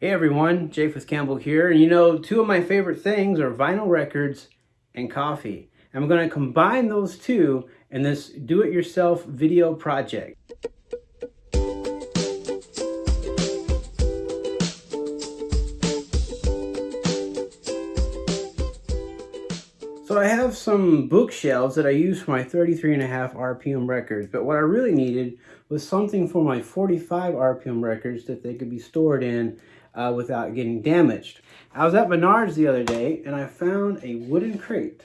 Hey everyone, Japheth Campbell here. And you know, two of my favorite things are vinyl records and coffee. I'm going to combine those two in this do-it-yourself video project. So I have some bookshelves that I use for my 33 and a half RPM records, but what I really needed was something for my 45 RPM records that they could be stored in uh, without getting damaged. I was at Menards the other day and I found a wooden crate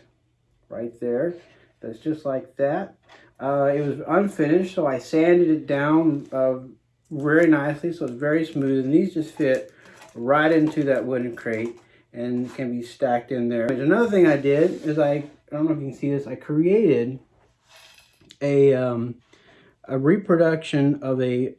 right there that's just like that. Uh, it was unfinished, so I sanded it down uh, very nicely so it's very smooth and these just fit right into that wooden crate and can be stacked in there. Another thing I did is I, I don't know if you can see this, I created a, um, a reproduction of a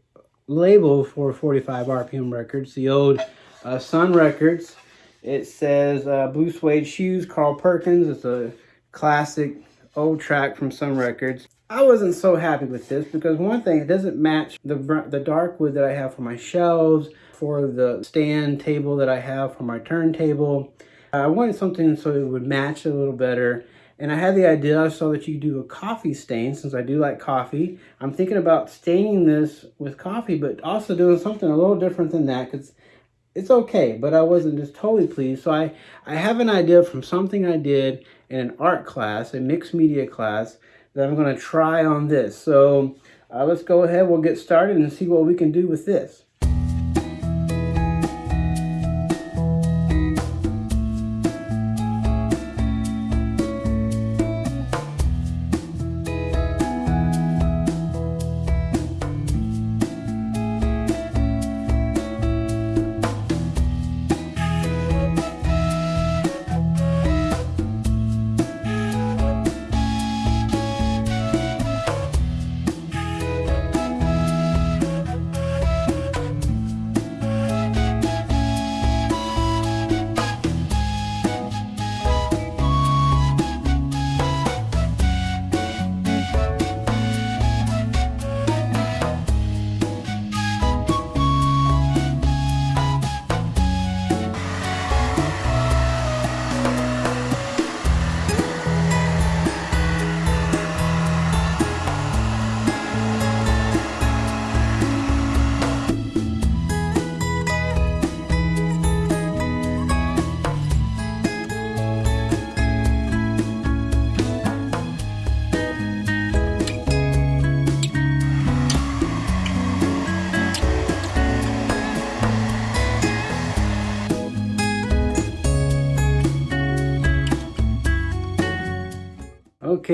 label for 45 RPM records, the old uh, Sun Records. It says uh, Blue Suede Shoes, Carl Perkins. It's a classic old track from Sun Records. I wasn't so happy with this because one thing, it doesn't match the, the dark wood that I have for my shelves, for the stand table that I have for my turntable. I wanted something so it would match a little better. And I had the idea, I saw that you do a coffee stain, since I do like coffee. I'm thinking about staining this with coffee, but also doing something a little different than that, because it's okay, but I wasn't just totally pleased. So I, I have an idea from something I did in an art class, a mixed media class, that I'm going to try on this. So uh, let's go ahead, we'll get started and see what we can do with this.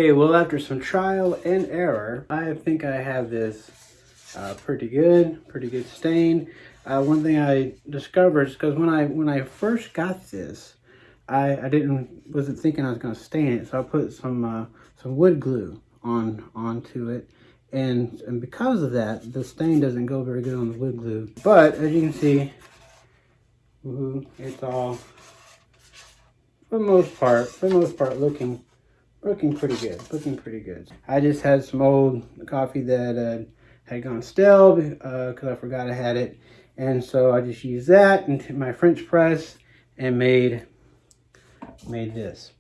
Okay, well after some trial and error, I think I have this uh, pretty good, pretty good stain. Uh, one thing I discovered is because when I when I first got this, I, I didn't wasn't thinking I was going to stain it, so I put some uh, some wood glue on onto it, and and because of that, the stain doesn't go very good on the wood glue. But as you can see, it's all for the most part, for the most part, looking looking pretty good looking pretty good i just had some old coffee that uh, had gone stale because uh, i forgot i had it and so i just used that into my french press and made made this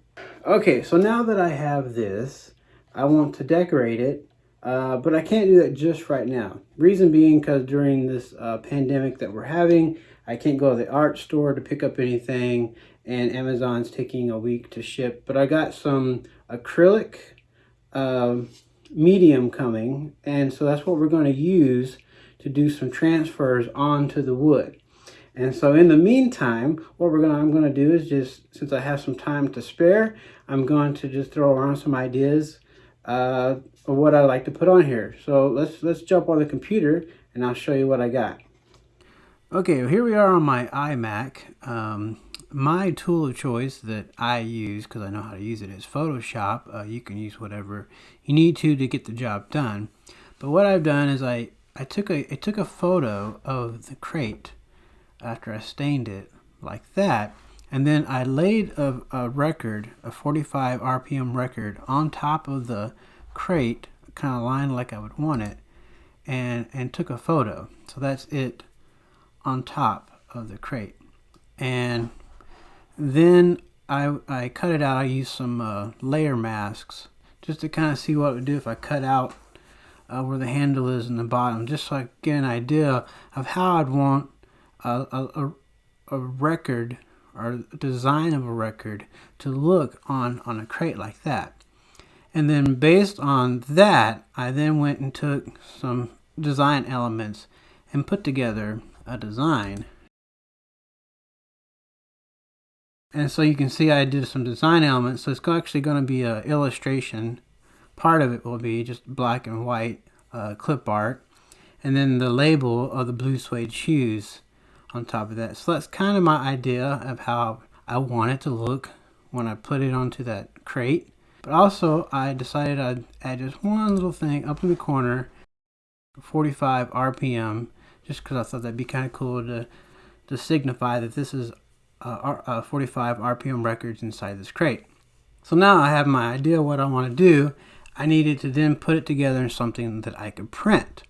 okay so now that i have this i want to decorate it uh, but I can't do that just right now. Reason being because during this uh, pandemic that we're having, I can't go to the art store to pick up anything and Amazon's taking a week to ship. But I got some acrylic uh, medium coming and so that's what we're going to use to do some transfers onto the wood. And so in the meantime what we're going to I'm going to do is just since I have some time to spare I'm going to just throw around some ideas uh, of what I like to put on here. So let's let's jump on the computer and I'll show you what I got. Okay well here we are on my iMac. Um, my tool of choice that I use because I know how to use it is Photoshop. Uh, you can use whatever you need to to get the job done. But what I've done is I, I took a I took a photo of the crate after I stained it like that and then I laid a, a record, a 45 RPM record on top of the crate kind of lined like I would want it and and took a photo. So that's it on top of the crate. And then I, I cut it out. I used some uh, layer masks just to kind of see what it would do if I cut out uh, where the handle is in the bottom, just so I get an idea of how I'd want a, a, a record or design of a record to look on, on a crate like that. And then based on that, I then went and took some design elements and put together a design. And so you can see I did some design elements. So it's actually going to be an illustration. Part of it will be just black and white uh, clip art. And then the label of the blue suede shoes on top of that. So that's kind of my idea of how I want it to look when I put it onto that crate. But also I decided I'd add just one little thing up in the corner, 45 RPM, just because I thought that'd be kind of cool to, to signify that this is uh, uh, 45 RPM records inside this crate. So now I have my idea what I want to do. I needed to then put it together in something that I could print.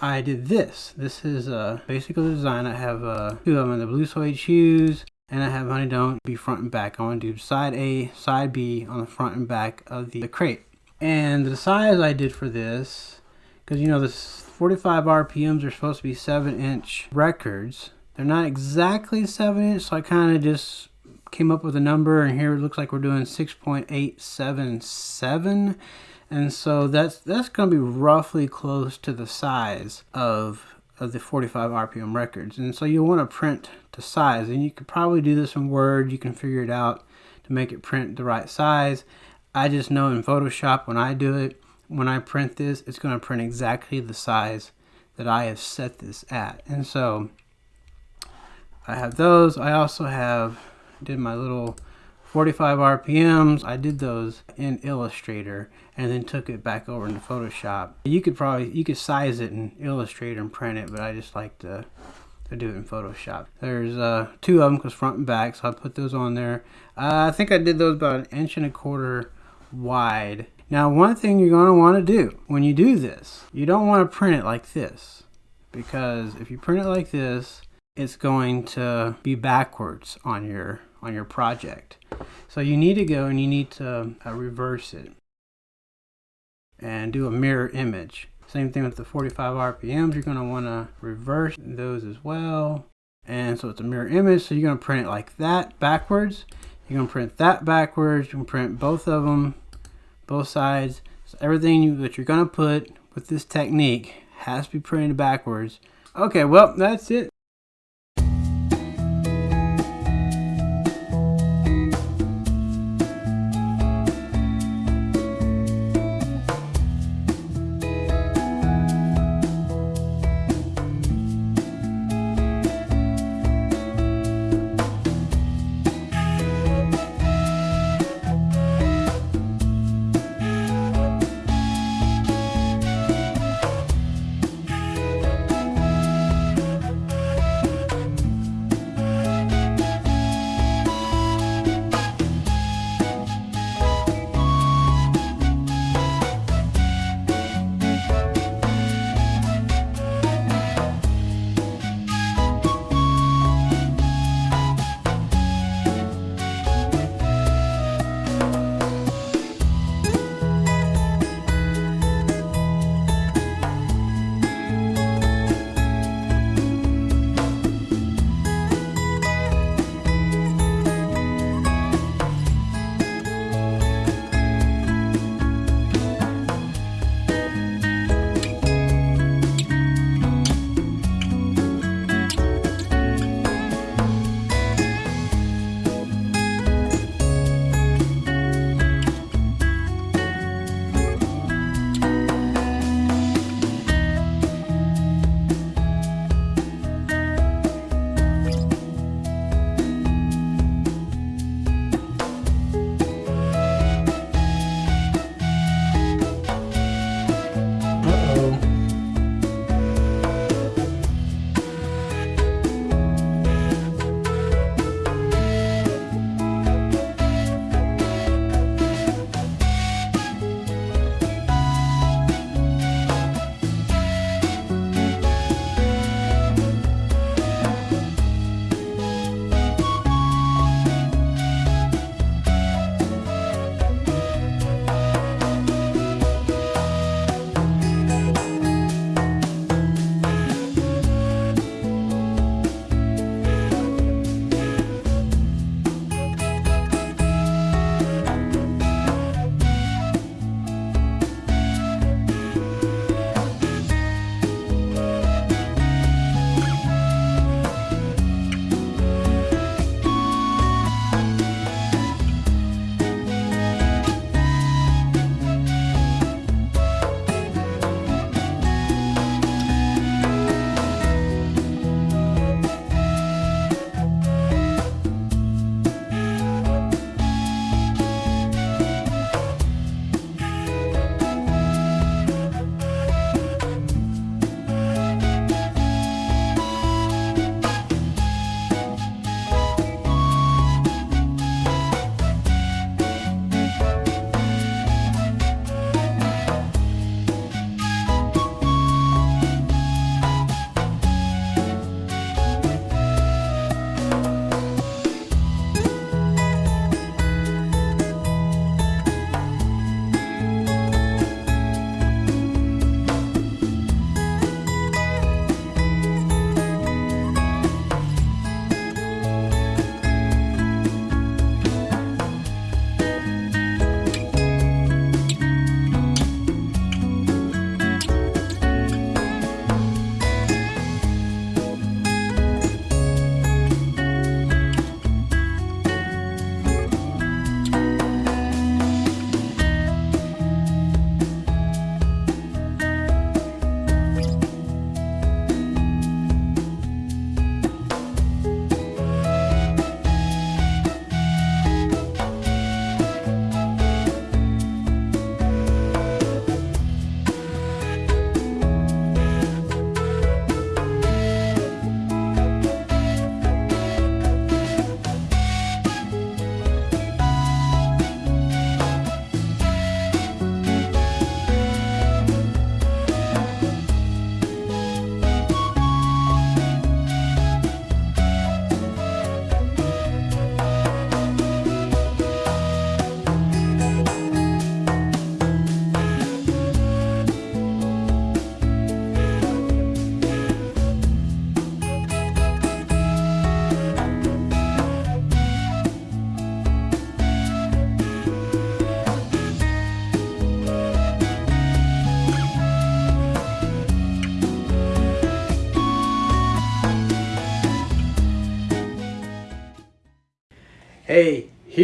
I did this. This is uh, basically the design. I have uh, two of them, in the blue suede shoes, and I have honey don't be front and back. I want to do side A, side B on the front and back of the, the crate. And the size I did for this, because you know this 45 RPMs are supposed to be 7 inch records. They're not exactly 7 inch, so I kind of just came up with a number, and here it looks like we're doing 6.877 and so that's that's going to be roughly close to the size of of the 45 RPM records. And so you want to print to size and you could probably do this in Word you can figure it out to make it print the right size. I just know in Photoshop when I do it when I print this it's going to print exactly the size that I have set this at. And so I have those I also have did my little 45 RPMs. I did those in Illustrator and then took it back over into Photoshop. You could probably, you could size it in Illustrator and print it, but I just like to, to do it in Photoshop. There's uh, two of them because front and back, so I put those on there. Uh, I think I did those about an inch and a quarter wide. Now one thing you're going to want to do when you do this, you don't want to print it like this because if you print it like this, it's going to be backwards on your on your project. So you need to go and you need to uh, reverse it and do a mirror image. Same thing with the 45 RPMs, you're going to want to reverse those as well. And so it's a mirror image, so you're going to print it like that backwards. You're going to print that backwards, you can print both of them, both sides. So everything you, that you're going to put with this technique has to be printed backwards. Okay, well, that's it.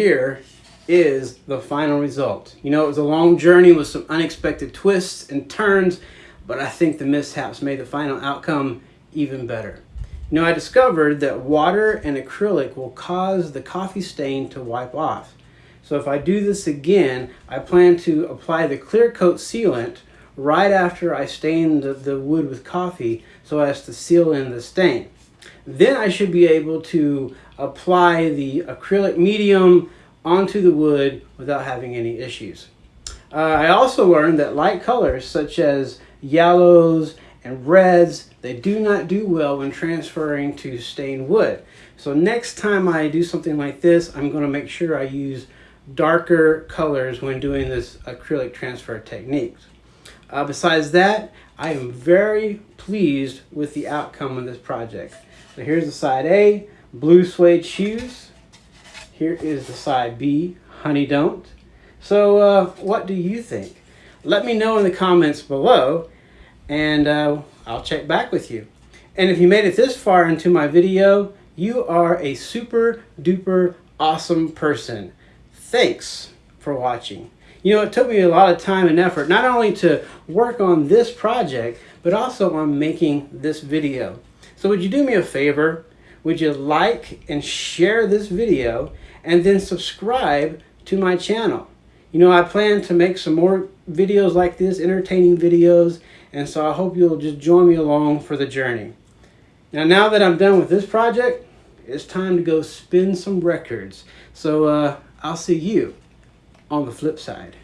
Here is the final result. You know, it was a long journey with some unexpected twists and turns, but I think the mishaps made the final outcome even better. You know, I discovered that water and acrylic will cause the coffee stain to wipe off. So if I do this again, I plan to apply the clear coat sealant right after I stain the, the wood with coffee so as to seal in the stain. Then I should be able to apply the acrylic medium onto the wood without having any issues. Uh, I also learned that light colors such as yellows and reds, they do not do well when transferring to stained wood. So next time I do something like this, I'm going to make sure I use darker colors when doing this acrylic transfer techniques. Uh, besides that, I am very pleased with the outcome of this project. So here's the side A, blue suede shoes. Here is the side B, honey don't. So uh, what do you think? Let me know in the comments below and uh, I'll check back with you. And if you made it this far into my video, you are a super duper awesome person. Thanks for watching. You know, it took me a lot of time and effort, not only to work on this project, but also on making this video. So would you do me a favor? Would you like and share this video and then subscribe to my channel? You know, I plan to make some more videos like this, entertaining videos, and so I hope you'll just join me along for the journey. Now, now that I'm done with this project, it's time to go spin some records. So uh, I'll see you on the flip side.